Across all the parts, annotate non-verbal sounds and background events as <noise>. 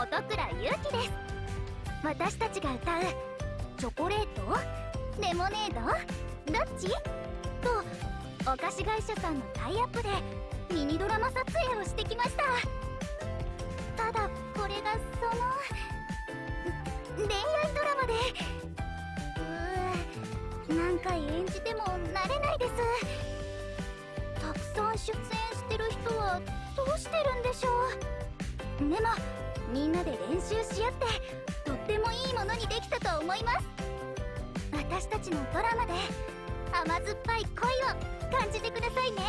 音倉ゆうきです。私たちが歌うチョコレート？レモネード？どっち？とお菓子会社さんのタイアップでミニドラマ撮影をしてきました。ただこれがその恋愛ドラマで。うーなんか演じても慣れないです。たくさん出演してる人はどうしてるんでしょう？でもみんなで練習し合ってとってもいいものにできたと思います。私たちのドラマで甘酸っぱい恋を感じてくださいね。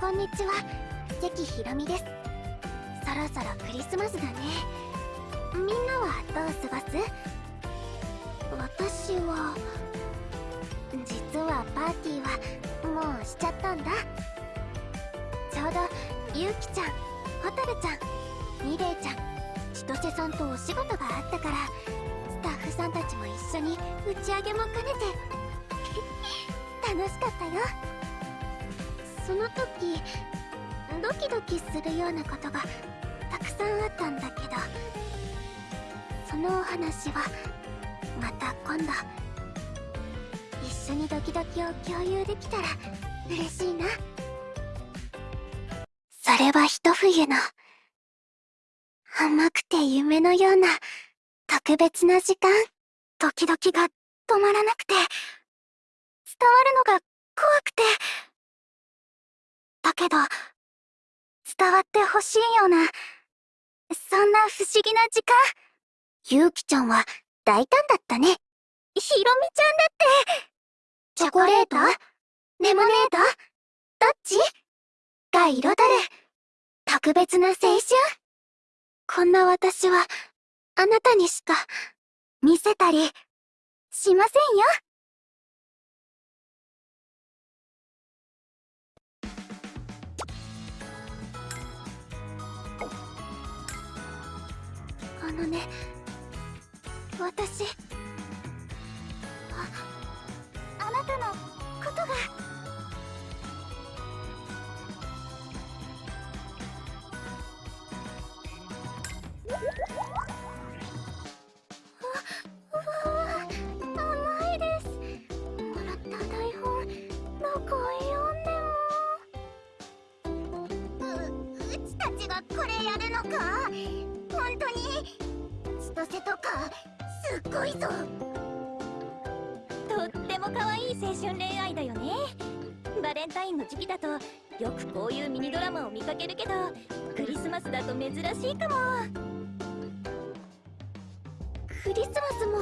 こんにちは。関ひろみです。そろそろクリスマスだね。みんなはどう過ごす？私は実はパーティーはもうしちゃったんだ。ちょうどゆうきちゃんほたるちゃんミレイちゃん千歳さんとお仕事があったからスタッフさんたちも一緒に打ち上げも兼ねて楽しかったよ。その時ドキドキするようなことがたくさんあったんだけどそのお話はまた今度一緒にドキドキを共有できたら嬉しいな。それは一冬の甘くて夢のような特別な時間ドキドキが止まらなくて伝わるのが怖くて。だけど伝わってほしいようなそんな不思議な時間ゆうきちゃんは大胆だったね。ひろみちゃんだって。チョコレート？レモネード？どっち？が彩る。特別な青春？こんな私はあなたにしか見せたりしませんよ。あのね私ああなたのことがよね。バレンタインの時期だとよくこういうミニドラマを見かけるけどクリスマスだと珍しいかも。クリスマスも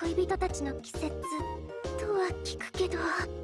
恋人たちの季節とは聞くけど。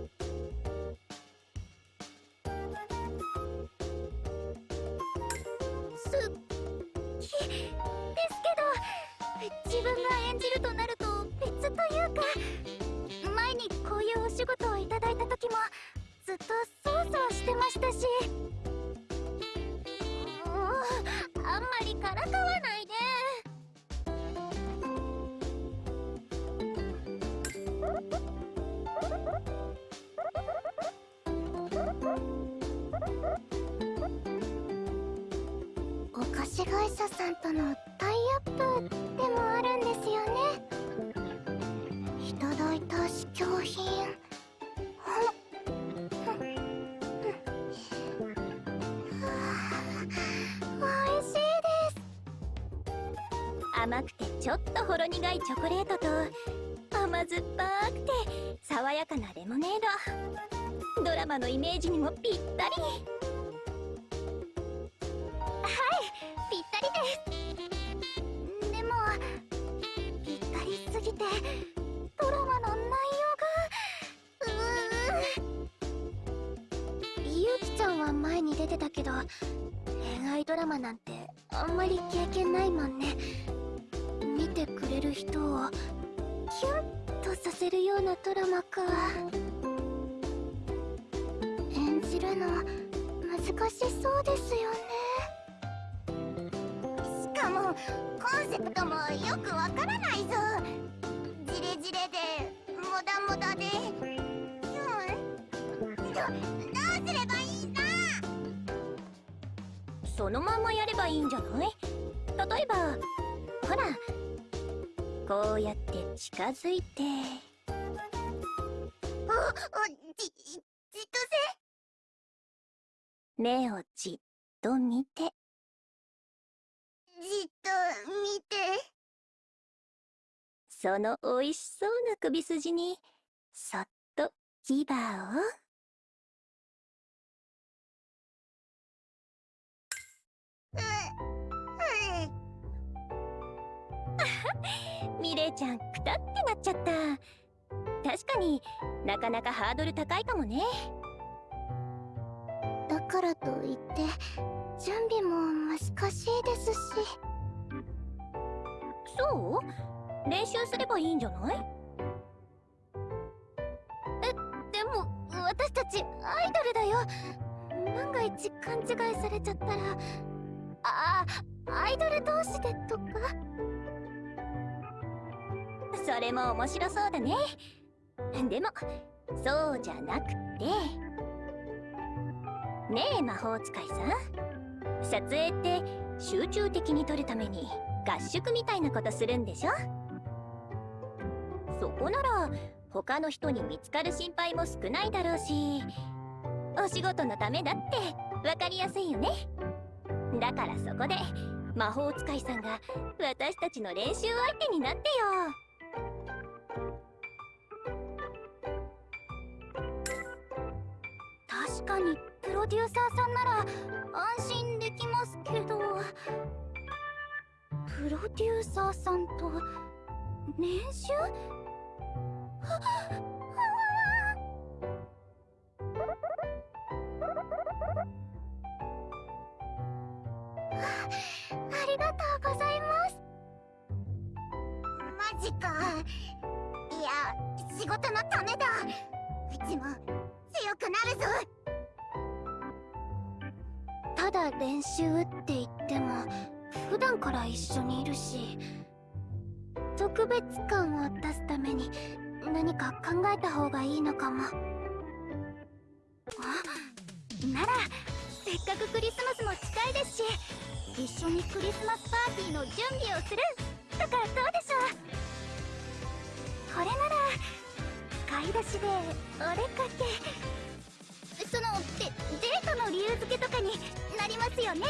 甘くてちょっとほろ苦いチョコレートと甘酸っぱくて爽やかなレモネード。ドラマのイメージにもぴったり。ばいいんだそのまんまやればいいんじゃない？例えばほらこうやって近づいて。おおじじっと目をじっと見て。せじっと見て。その美味しそうな首筋にそっと牙をミレイちゃんくたってなっちゃった。確かになかなかハードル高いかもね。だからといって準備も難しいですし。そう？練習すればいいんじゃない？でも私たちアイドルだよ。万が一勘違いされちゃったらあアイドル同士でとか。それも面白そうだね。でもそうじゃなくて。ねえ魔法使いさん。撮影って集中的に撮るために合宿みたいなことするんでしょ？そこなら他の人に見つかる心配も少ないだろうし。お仕事のためだって分かりやすいよね。だからそこで魔法使いさんが私たちの練習相手になってよ。確かにプロデューサーさんなら安心できますけど。プロデューサーさんと練習？とうございます。マジか。いや仕事のためだ。うちも強くなるぞ。ただ練習って言っても普段から一緒にいるし特別感を出すために何か考えた方がいいのかも。あ？ならせっかくクリスマスも近いですし一緒にクリスマスパーティーの準備をする。とかどうでしょう。これなら買い出しでお出かけ。そのデデートの理由付けとかになりますよね。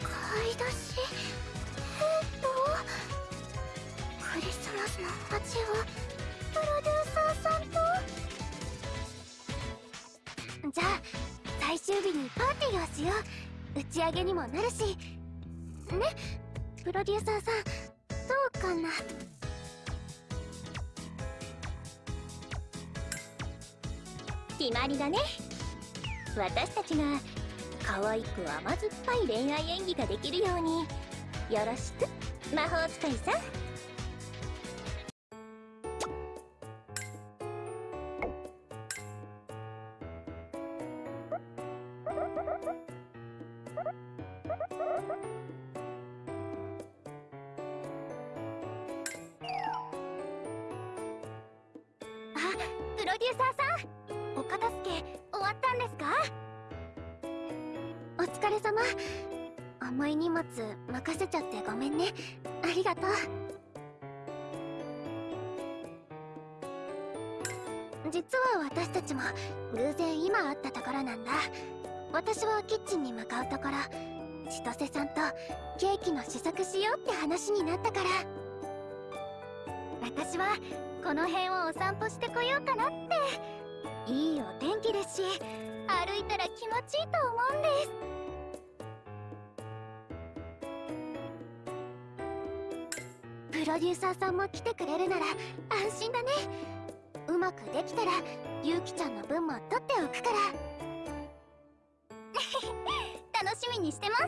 買い出し。げにもなるし。ね？プロデューサーさんどうかな？決まりだね。私たちが可愛く甘酸っぱい恋愛演技ができるようによろしく。魔法使いさん。荷物任せちゃってごめんね。ありがとう。実は私たちも偶然今会ったところなんだ。私はキッチンに向かうところ。千歳さんとケーキの試作しようって話になったから。私はこの辺をお散歩してこようかなって。いいお天気ですし歩いたら気持ちいいと思うんです。ロデューサーさんも来てくれるなら安心だね。うまくできたらゆうきちゃんの分も取っておくから。<laughs> 楽しみにしてます。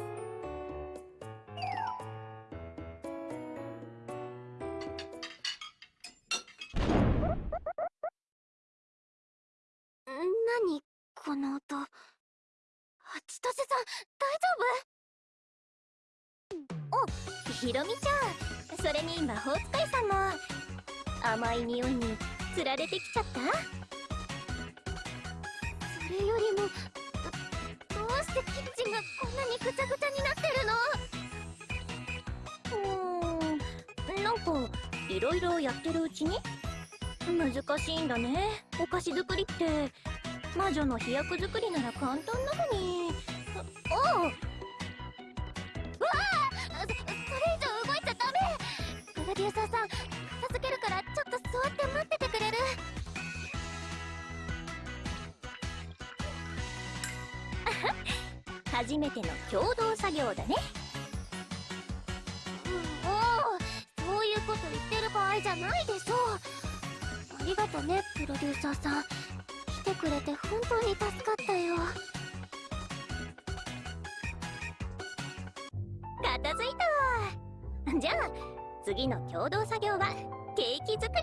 何？この音。あ千歳さん大丈夫？おひろみちゃん。それに魔法使いさんも甘い匂いにつられてきちゃった？それよりもどうしてキッチンがこんなにぐちゃぐちゃになってるの？うんなんかいろいろやってるうちに？難しいんだね。お菓子作りって魔女の飛躍作りなら簡単なのに。ああプロデューサーさん片付けるからちょっと座って待っててくれる？<laughs> 初めての共同作業だね。もうそういうこと言ってる場合じゃないでしょう。ありがとねプロデューサーさん。来てくれて本当に助かったよ。片付いたわ。じゃあ次の共同作業はケーキ作り。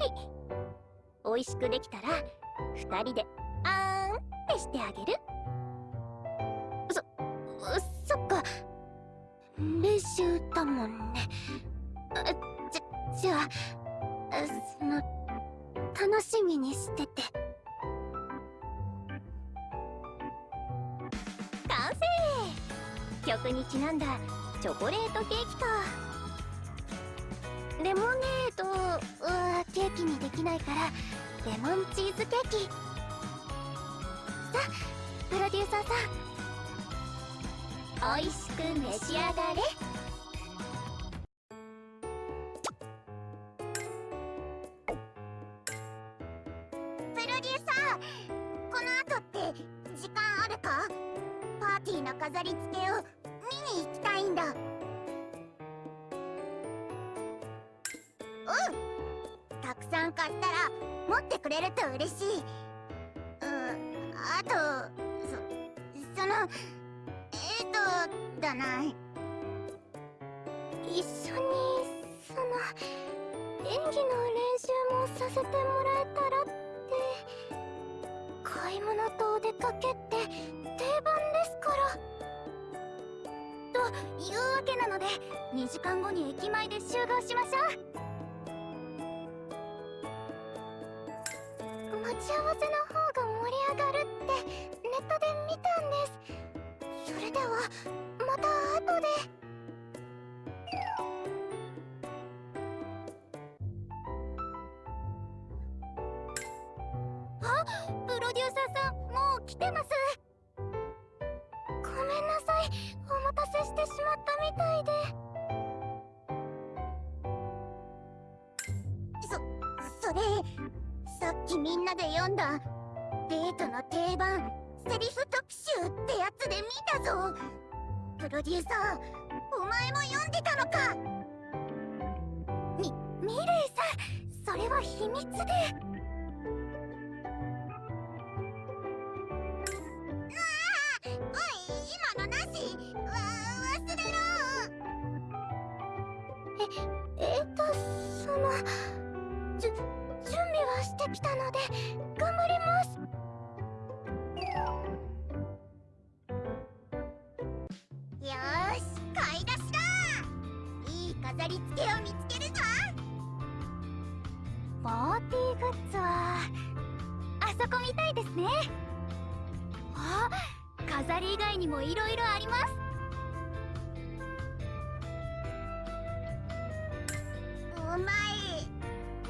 美味しくできたら2人であーんってしてあげる。そっか。練習だもんね。じゃじゃあその楽しみにしてて。完成！曲にちなんだチョコレートケーキか。レモネードはケーキにできないからレモンチーズケーキ。さプロデューサーさん。美味しく召し上がれ。プロデューサーこの後って時間あるか？パーティーの飾り付けを見に行きたいんだ。たくさん買ったら持ってくれると嬉しい。うんあとそそのえっ、とだな一緒にその演技の練習もさせてもらえたらって。買い物とお出かけって定番ですから。というわけなので2時間後に駅前で集合しましょう。ち合わせの方が盛り上がるってネットで見たんです。それではまた後で。あプロデューサーさんもう来てます。んなで読んだデートの定番セリフ特集ってやつで見たぞ。プロデューサーお前も読んでたのか。みミレイさんそれは秘密で。あそこみたいですねあ飾り以外にもいろいろあります。お前っ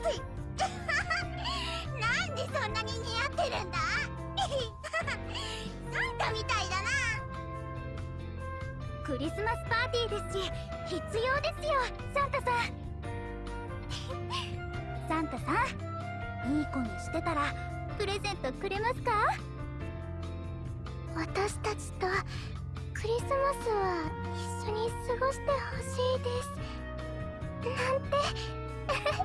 て <laughs> なんでそんなに似合ってるんだ？サンタみたいだな。クリスマスパーティーですし必要ですよサンタさん。<laughs> サンタさんいい子にしてたらプレゼントくれますか？私たちとクリスマスは一緒に過ごしてほしいです。なんて。<laughs>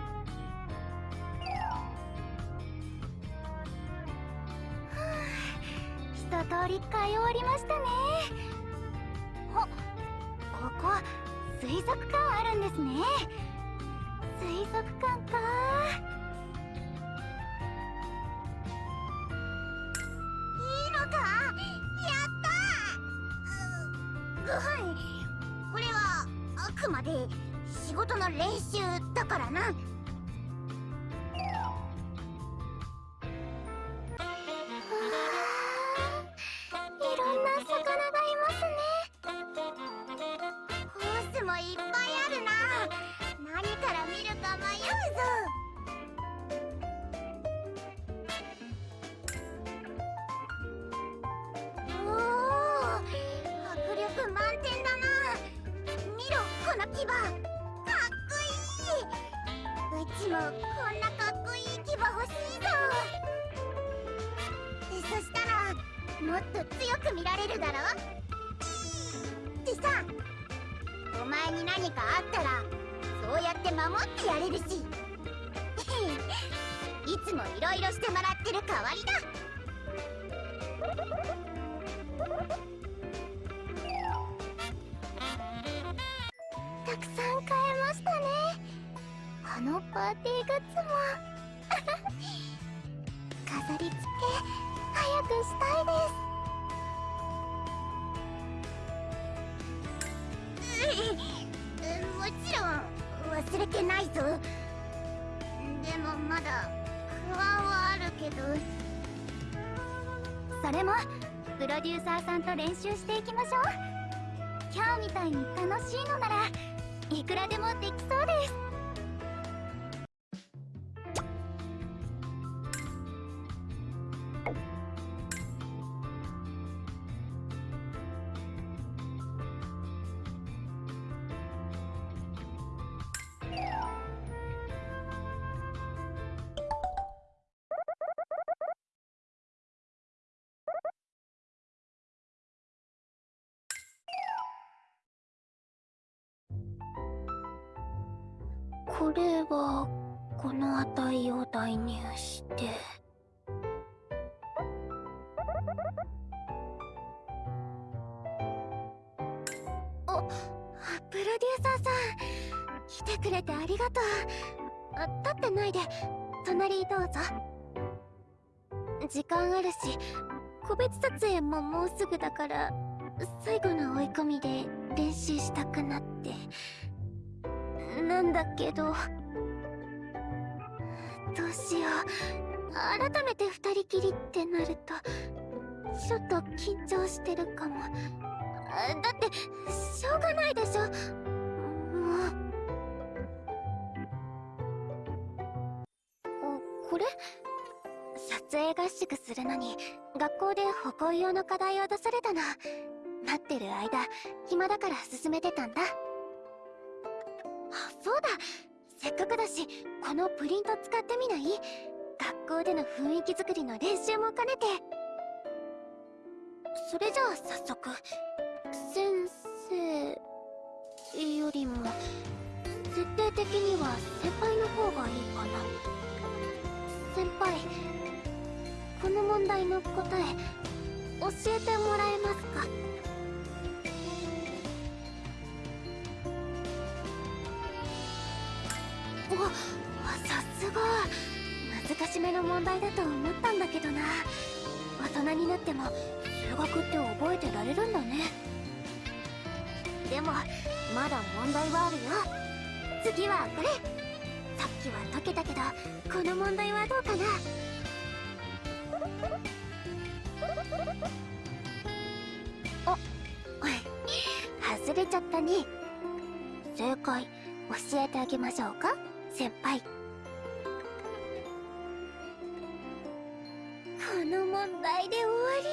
一通り買い終わりましたね。あここ水族館あるんですね。水族館か。まで仕事の練習だからな。もいろいろしてもらってる代わりだ。たくさん買えましたね。あのパーティーグッズも。<laughs> 飾り付け早くしたいです。それもプロデューサーさんと練習していきましょう。今日みたいに楽しいのならいくらでもできそうです。これはこの値を代入して。おプロデューサーさん来てくれてありがとう。あ立ってないで。隣どうぞ。時間あるし個別撮影ももうすぐだから最後の追い込みで練習したくなって。なんだけど。どうしよう。改めて二人きりってなるとちょっと緊張してるかも。だってしょうがないでしょ。もう。これ？撮影合宿するのに学校で歩行用の課題を出されたの。待ってる間暇だから進めてたんだ。うだ。せっかくだしこのプリント使ってみない？学校での雰囲気作りの練習も兼ねて。それじゃあ早速先生よりも設定的には先輩の方がいいかな。先輩この問題の答え教えてもらえますか？さすが。難しめの問題だと思ったんだけどな。大人になっても数学って覚えてられるんだね。でもまだ問題はあるよ。次はこれ。さっきは解けたけどこの問題はどうかな。お <laughs> 外れちゃったね。正解教えてあげましょうか？先輩。この問題で終わり。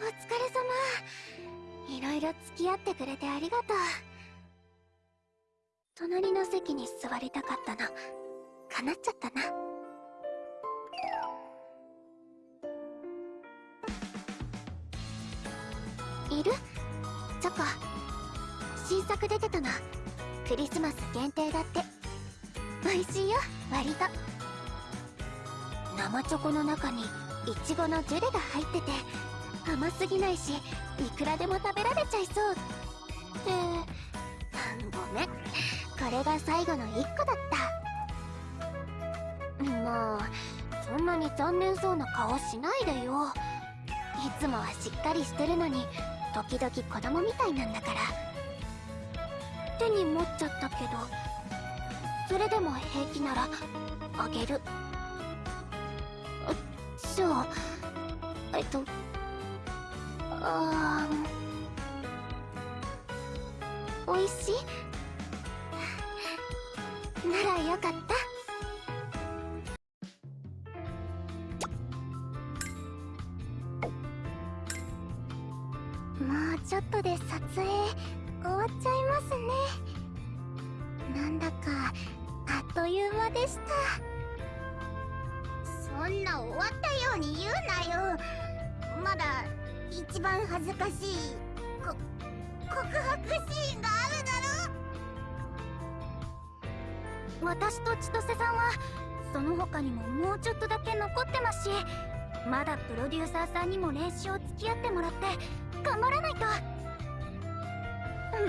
お疲れ様。いろいろ付き合ってくれてありがとう。隣の席に座りたかったの。叶っちゃったな。いる？チョコ。新作出てたの。クリスマス限定だって。美味しいよ割と。生チョコの中にイチゴのジュレが入ってて甘すぎないしいくらでも食べられちゃいそう。ってごめんこれが最後の1個だった。もうそんなに残念そうな顔しないでよ。いつもはしっかりしてるのに時々子供みたいなんだから。手に持っちゃったけどそれでも平気ならあげる。じゃあえっとあおいしい？<laughs> ならよかった。私と千歳さんはその他にももうちょっとだけ残ってますしまだプロデューサーさんにも練習を付き合ってもらって頑張らないと。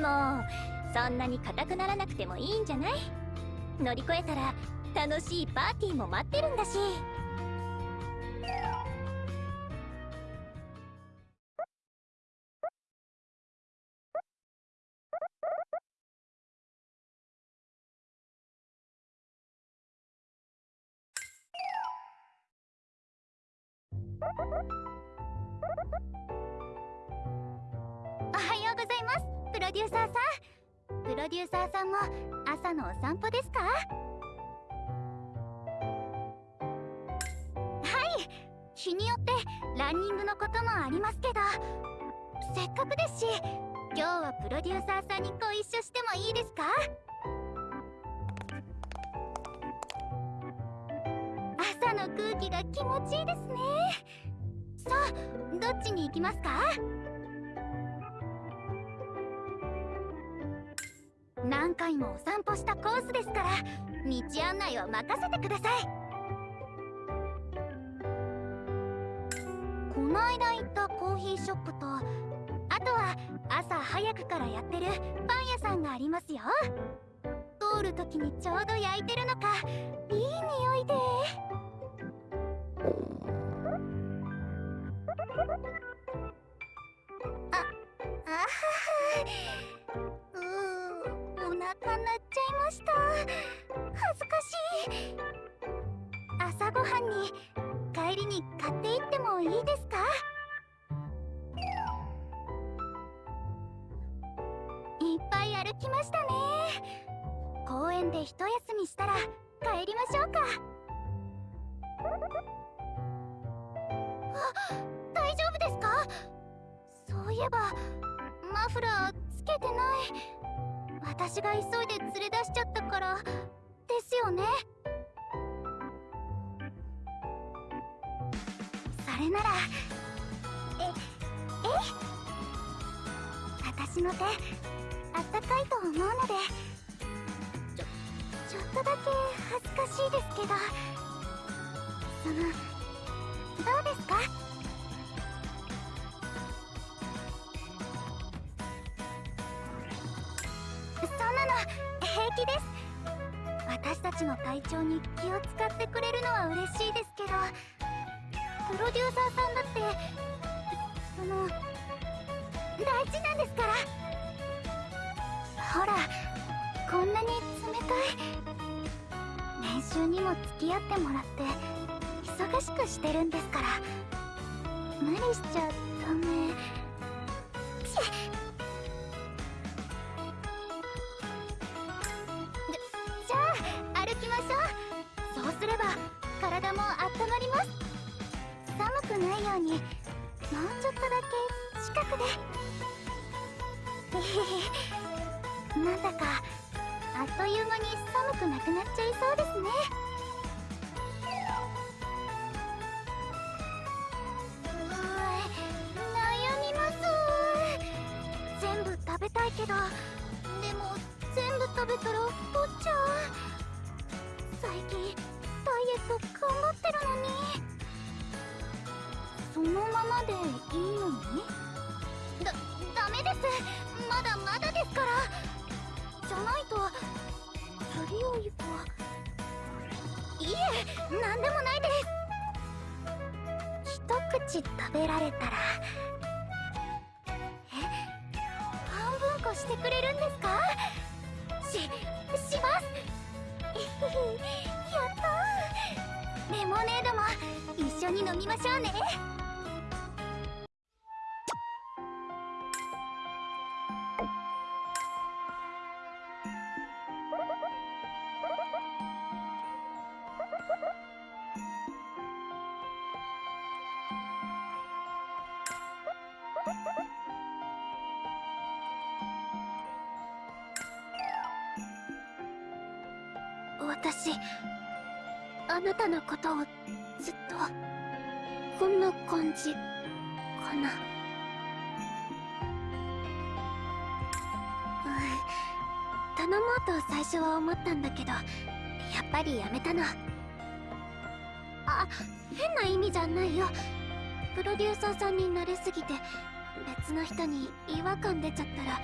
もうそんなに硬くならなくてもいいんじゃない？乗り越えたら楽しいパーティーも待ってるんだし。デューサーさん。プロデューサーさんも朝のお散歩ですか？はい。日によってランニングのこともありますけど。せっかくですし今日はプロデューサーさんにご一緒してもいいですか？朝の空気が気持ちいいですね。さあどっちに行きますか？何回もお散歩したコースですから道案内は任せてください。この間行ったコーヒーショップとあとは朝早くからやってるパン屋さんがありますよ。通る時にちょうど焼いてるのかいい匂いで。ああはは。ました。恥ずかしい。朝ごはんに帰りに買っていってもいいですか？いっぱい歩きましたね。公園で一休みしたら帰りましょうか。あ大丈夫ですか？そういえばマフラーつけてない。私が急いで連れ出しちゃったからですよね。それならええ？私の手あったかいと思うのでちょちょっとだけ恥ずかしいですけどそのどうですか？たちの体調に気を使ってくれるのは嬉しいですけどプロデューサーさんだってその大事なんですから。ほらこんなに冷たい練習にも付き合ってもらって忙しくしてるんですから。無理しちゃダメ。られたら私あなたのことをずっとこんな感じかな。うん。頼もうと最初は思ったんだけどやっぱりやめたのあ変な意味じゃないよ。プロデューサーさんに慣れすぎて別の人に違和感出ちゃったら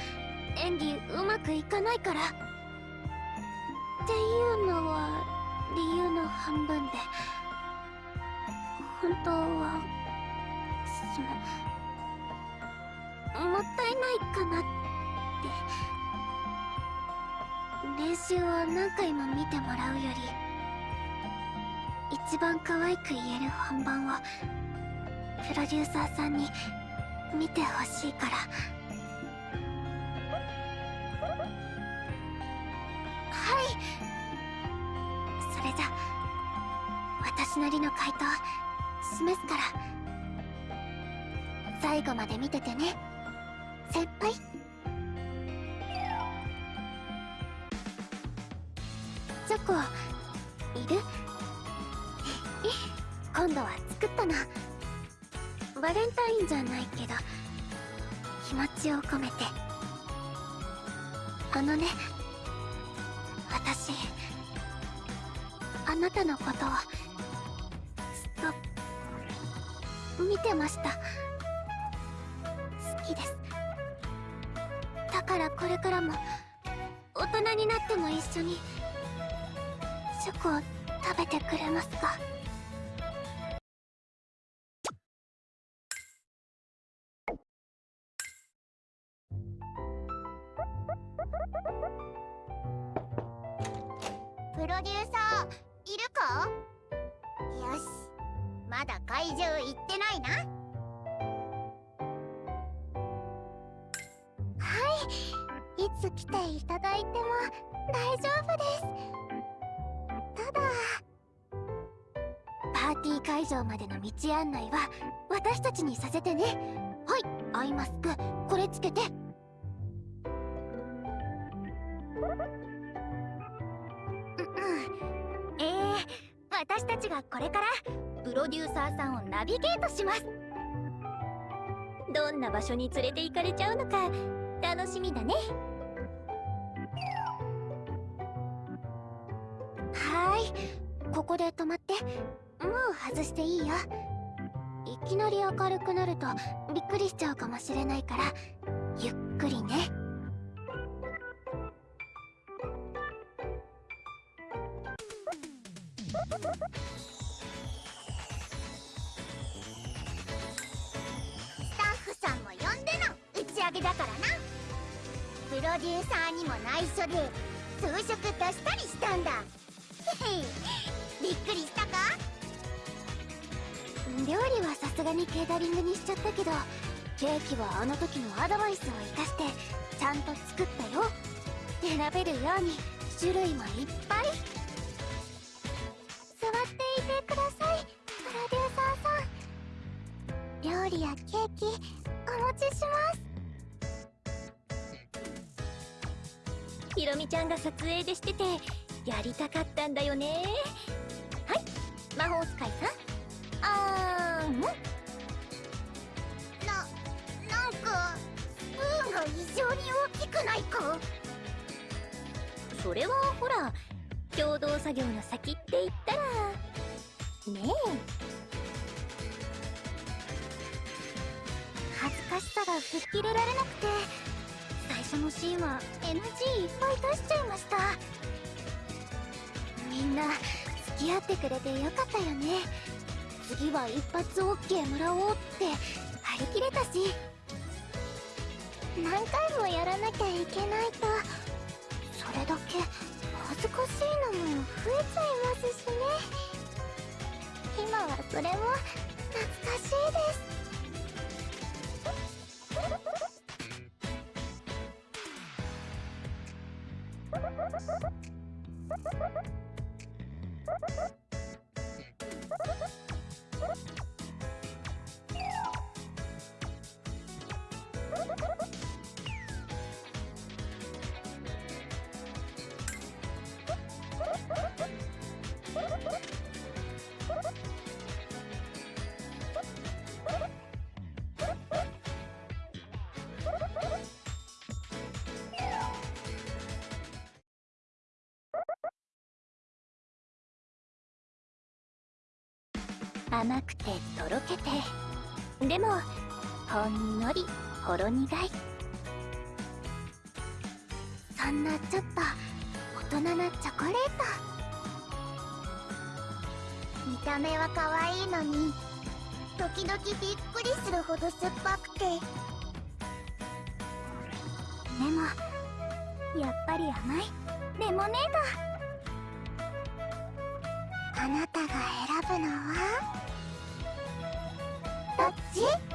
演技うまくいかないから。っていうの。理由の半分で。本当はそのもったいないかなって。練習を何回も見てもらうより一番可愛く言える本番をプロデューサーさんに見てほしいから。それじゃ私なりの回答示すから最後まで見ててね。先輩。チョコいる？<laughs> 今度は作ったのバレンタインじゃないけど気持ちを込めて。あのね私なたのこと。をずっと見てました。好きです。だからこれからも大人になっても一緒にチョコを食べてくれますか。プロデューサーいるか？よしまだ会場行ってないな。はいいつ来ていただいても大丈夫です。ただパーティー会場までの道案内は私たちにさせてね。はいアイマスクこれつけて。ちがこれからプロデューサーさんをナビゲートします。どんな場所に連れて行かれちゃうのか楽しみだね。はーい。ここで止まって。もう外していいよ。いきなり明るくなるとびっくりしちゃうかもしれないからゆっくりね。スタッフさんも呼んでの打ち上げだからな。プロデューサーにも内緒で装飾出したりしたんだ。へ <laughs> へびっくりしたか？料理はさすがにケータリングにしちゃったけどケーキはあの時のアドバイスを生かしてちゃんと作ったよ。選べるように。種類もいっぱい。ろみちゃんが撮影でしててやりたかったんだよね。はい。魔法使いさん。あーん。ななんかスプーンが異常に大きくないか？それはほら共同作業の先って言ったら。ね恥ずかしさが吹っ切れられなくて最初のシーンは NG いっぱい出しちゃいました。みんな付き合ってくれてよかったよね。次は一発 OK もらおうって張り切れたし。何回もやらなきゃいけないと。それだけ恥ずかしいのも増えちゃいますしね。今はそれも懐かしいです。甘くてとろけて。でもほんのりほろ苦い。そんなちょっと大人なチョコレート。見た目は可愛いのに時々びっくりするほど酸っぱくて。でもやっぱり甘い。レモネードあなたが選ぶのは？ち